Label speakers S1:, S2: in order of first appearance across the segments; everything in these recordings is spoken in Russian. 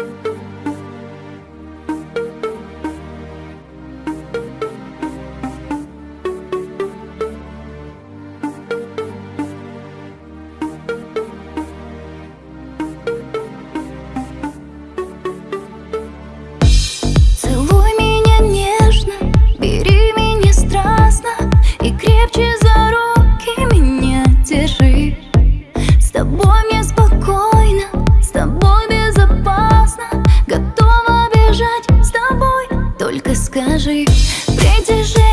S1: you. только скажи, придержи.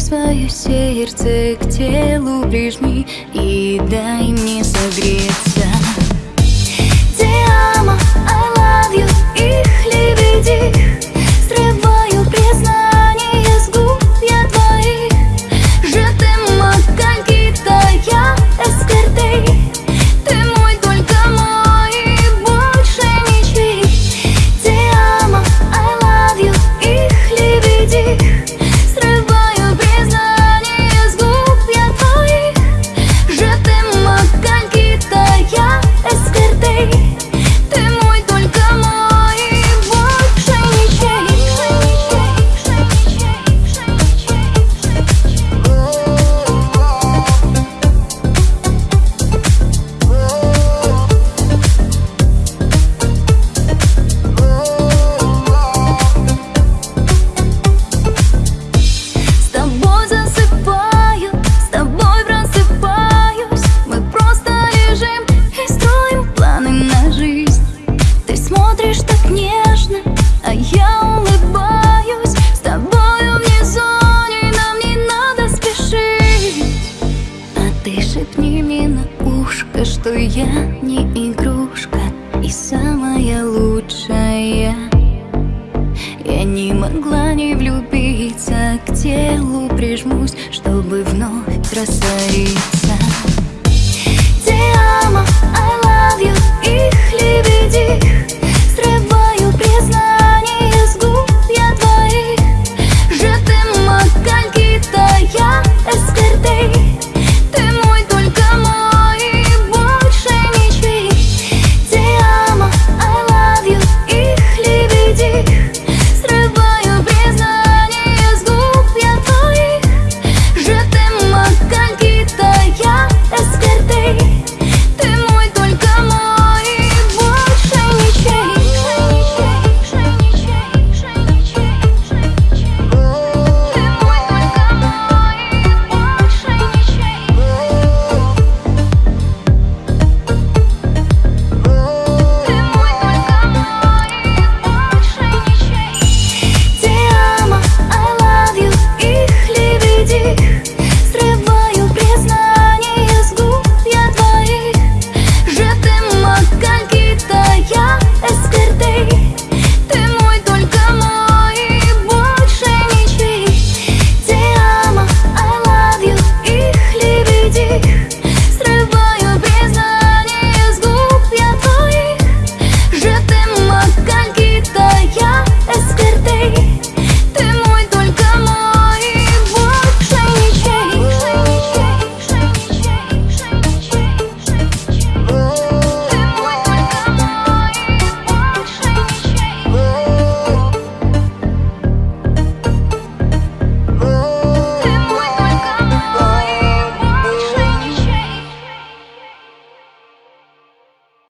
S1: свое сердце к телу прижми И дай мне согреться. нежно, а я улыбаюсь. С тобою внизу, и нам не надо спешить. А ты шепни мне на ушко, что я не игрушка И самая лучшая. Я не могла не влюбиться, к телу прижмусь Чтобы вновь раствориться.